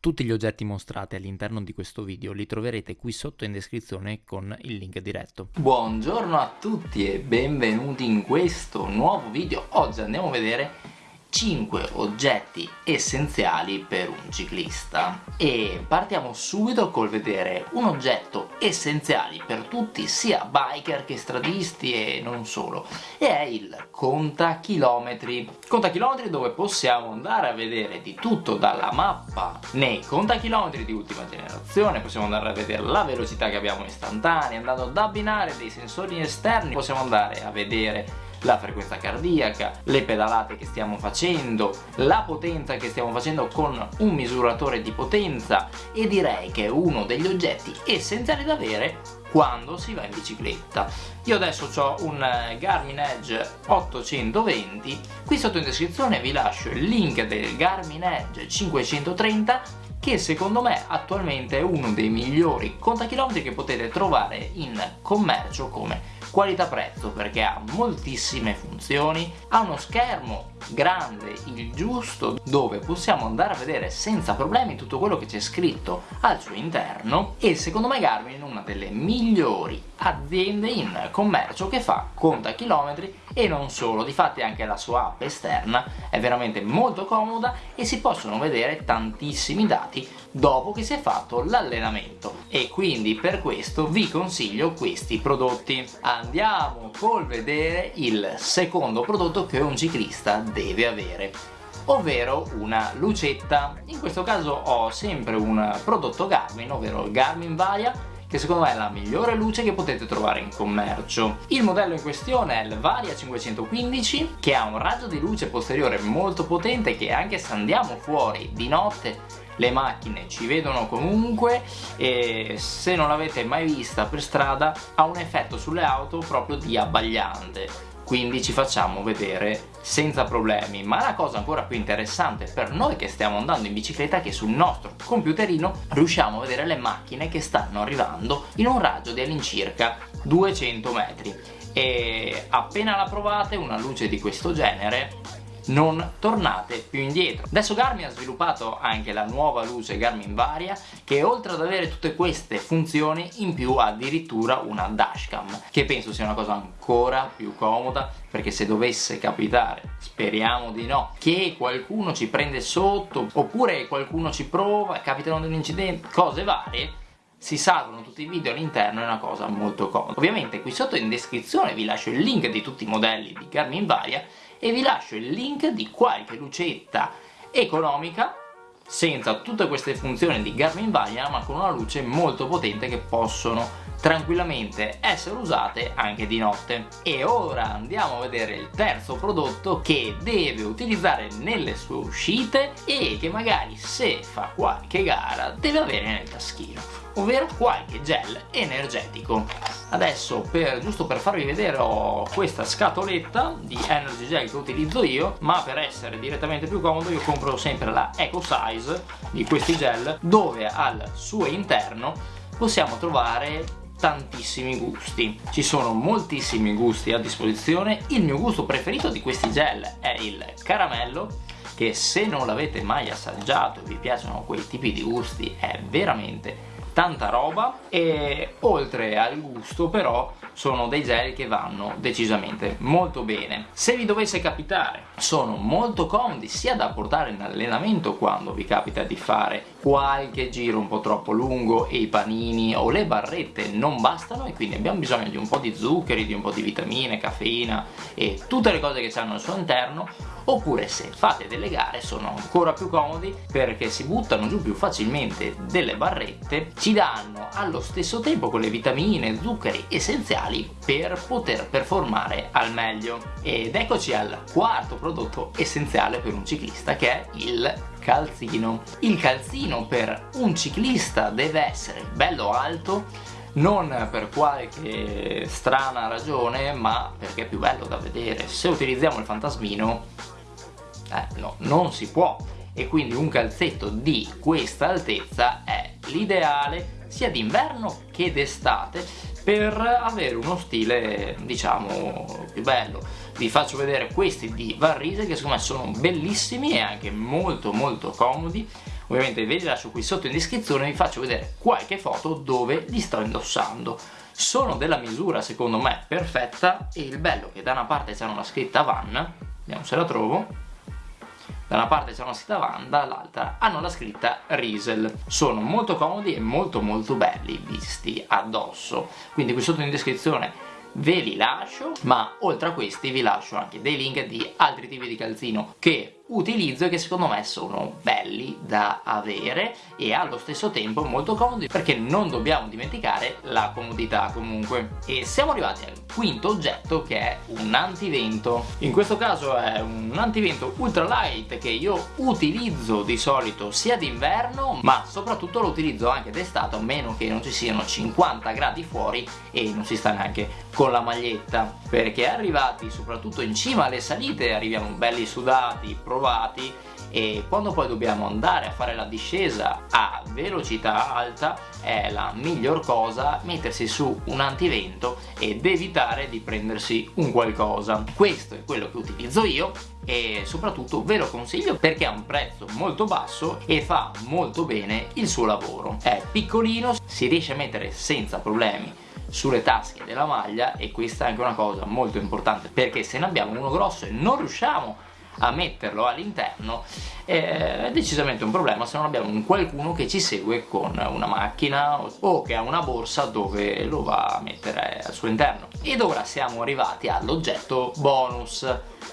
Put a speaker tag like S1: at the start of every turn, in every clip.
S1: Tutti gli oggetti mostrati all'interno di questo video li troverete qui sotto in descrizione con il link diretto.
S2: Buongiorno a tutti e benvenuti in questo nuovo video. Oggi andiamo a vedere 5 oggetti essenziali per un ciclista. E partiamo subito col vedere un oggetto essenziale per tutti sia biker che stradisti e non solo e è il contachilometri. Contachilometri dove possiamo andare a vedere di tutto dalla mappa nei contachilometri di ultima generazione possiamo andare a vedere la velocità che abbiamo istantanea andando ad abbinare dei sensori esterni possiamo andare a vedere la frequenza cardiaca, le pedalate che stiamo facendo, la potenza che stiamo facendo con un misuratore di potenza e direi che è uno degli oggetti essenziali da avere quando si va in bicicletta. Io adesso ho un Garmin Edge 820, qui sotto in descrizione vi lascio il link del Garmin Edge 530 che secondo me attualmente è uno dei migliori contachilometri che potete trovare in commercio come qualità-prezzo perché ha moltissime funzioni, ha uno schermo grande, il giusto, dove possiamo andare a vedere senza problemi tutto quello che c'è scritto al suo interno e secondo me Garmin è una delle migliori aziende in commercio che fa conta chilometri e non solo, difatti anche la sua app esterna è veramente molto comoda e si possono vedere tantissimi dati dopo che si è fatto l'allenamento e quindi per questo vi consiglio questi prodotti. Andiamo col vedere il secondo prodotto che un ciclista deve avere ovvero una lucetta in questo caso ho sempre un prodotto Garmin ovvero il Garmin Varia che secondo me è la migliore luce che potete trovare in commercio. Il modello in questione è il Varia 515 che ha un raggio di luce posteriore molto potente che anche se andiamo fuori di notte le macchine ci vedono comunque e se non l'avete mai vista per strada ha un effetto sulle auto proprio di abbagliante. Quindi ci facciamo vedere senza problemi. Ma la cosa ancora più interessante per noi che stiamo andando in bicicletta è che sul nostro computerino riusciamo a vedere le macchine che stanno arrivando in un raggio di all'incirca 200 metri. E appena la provate una luce di questo genere non tornate più indietro. Adesso Garmin ha sviluppato anche la nuova luce Garmin Varia che oltre ad avere tutte queste funzioni in più ha addirittura una dashcam che penso sia una cosa ancora più comoda perché se dovesse capitare, speriamo di no, che qualcuno ci prende sotto oppure qualcuno ci prova, capitano degli incidenti, cose varie si salvano tutti i video all'interno è una cosa molto comoda ovviamente qui sotto in descrizione vi lascio il link di tutti i modelli di Garmin Varia e vi lascio il link di qualche lucetta economica senza tutte queste funzioni di Garmin Varia ma con una luce molto potente che possono tranquillamente essere usate anche di notte. E ora andiamo a vedere il terzo prodotto che deve utilizzare nelle sue uscite e che magari se fa qualche gara deve avere nel taschino ovvero qualche gel energetico. Adesso per, giusto per farvi vedere ho questa scatoletta di energy gel che utilizzo io ma per essere direttamente più comodo io compro sempre la Eco Size di questi gel dove al suo interno possiamo trovare tantissimi gusti. Ci sono moltissimi gusti a disposizione. Il mio gusto preferito di questi gel è il caramello che se non l'avete mai assaggiato vi piacciono quei tipi di gusti è veramente tanta roba. E oltre al gusto però sono dei gel che vanno decisamente molto bene. Se vi dovesse capitare sono molto comodi sia da portare in allenamento quando vi capita di fare qualche giro un po' troppo lungo e i panini o le barrette non bastano e quindi abbiamo bisogno di un po' di zuccheri, di un po' di vitamine, caffeina e tutte le cose che hanno al suo interno oppure se fate delle gare sono ancora più comodi perché si buttano giù più facilmente delle barrette ci danno allo stesso tempo quelle vitamine, zuccheri essenziali per poter performare al meglio. Ed eccoci al quarto prodotto essenziale per un ciclista che è il calzino. Il calzino per un ciclista deve essere bello alto non per qualche strana ragione ma perché è più bello da vedere. Se utilizziamo il fantasmino eh, no, non si può. E quindi un calzetto di questa altezza è l'ideale sia d'inverno che d'estate per avere uno stile diciamo più bello. Vi faccio vedere questi di Varrise che secondo me sono bellissimi e anche molto molto comodi. Ovviamente ve li lascio qui sotto in descrizione vi faccio vedere qualche foto dove li sto indossando. Sono della misura secondo me perfetta. E il bello che da una parte c'è una scritta Van vediamo se la trovo da una parte c'è una scritta Van, dall'altra hanno la scritta Riesel. Sono molto comodi e molto molto belli visti addosso, quindi qui sotto in descrizione ve li lascio, ma oltre a questi vi lascio anche dei link di altri tipi di calzino che utilizzo che secondo me sono belli da avere e allo stesso tempo molto comodi perché non dobbiamo dimenticare la comodità comunque. E siamo arrivati al quinto oggetto che è un antivento. In questo caso è un antivento ultralight che io utilizzo di solito sia d'inverno ma soprattutto lo utilizzo anche d'estate a meno che non ci siano 50 gradi fuori e non si sta neanche con la maglietta. Perché arrivati soprattutto in cima alle salite arriviamo belli sudati provati e quando poi dobbiamo andare a fare la discesa a velocità alta è la miglior cosa mettersi su un antivento ed evitare di prendersi un qualcosa. Questo è quello che utilizzo io e soprattutto ve lo consiglio perché ha un prezzo molto basso e fa molto bene il suo lavoro. È piccolino si riesce a mettere senza problemi sulle tasche della maglia e questa è anche una cosa molto importante perché se ne abbiamo uno grosso e non riusciamo a metterlo all'interno è decisamente un problema se non abbiamo un qualcuno che ci segue con una macchina o che ha una borsa dove lo va a mettere al suo interno. Ed ora siamo arrivati all'oggetto bonus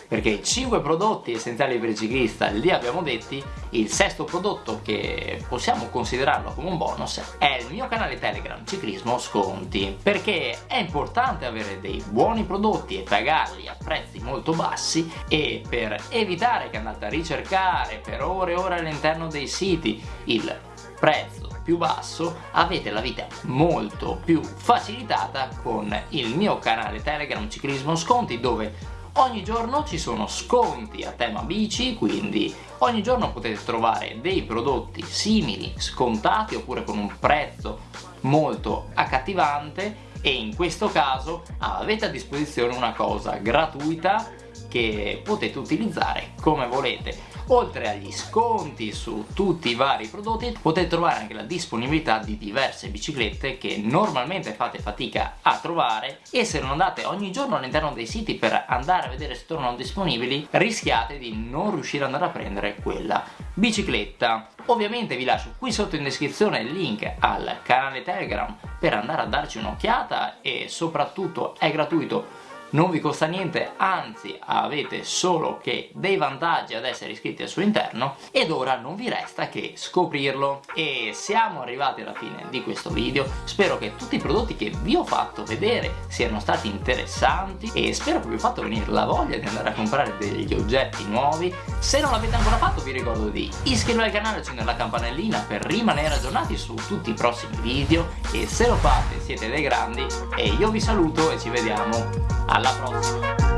S2: perché 5 prodotti essenziali per il ciclista li abbiamo detti il sesto prodotto che possiamo considerarlo come un bonus è il mio canale telegram ciclismo sconti perché è importante avere dei buoni prodotti e pagarli a prezzi molto bassi e per evitare che andate a ricercare per ore e ore all'interno dei siti. Il prezzo più basso avete la vita molto più facilitata con il mio canale telegram ciclismo sconti dove ogni giorno ci sono sconti a tema bici quindi ogni giorno potete trovare dei prodotti simili scontati oppure con un prezzo molto accattivante. E in questo caso avete a disposizione una cosa gratuita che potete utilizzare come volete. Oltre agli sconti su tutti i vari prodotti potete trovare anche la disponibilità di diverse biciclette che normalmente fate fatica a trovare e se non andate ogni giorno all'interno dei siti per andare a vedere se tornano disponibili rischiate di non riuscire ad andare a prendere quella bicicletta. Ovviamente vi lascio qui sotto in descrizione il link al canale telegram per andare a darci un'occhiata e soprattutto è gratuito non vi costa niente anzi avete solo che dei vantaggi ad essere iscritti al suo interno ed ora non vi resta che scoprirlo. E siamo arrivati alla fine di questo video. Spero che tutti i prodotti che vi ho fatto vedere siano stati interessanti e spero che vi ho fatto venire la voglia di andare a comprare degli oggetti nuovi. Se non l'avete ancora fatto vi ricordo di iscrivervi al canale e accendere la campanellina per rimanere aggiornati su tutti i prossimi video. E se lo fate siete dei grandi e io vi saluto e ci vediamo alla prossima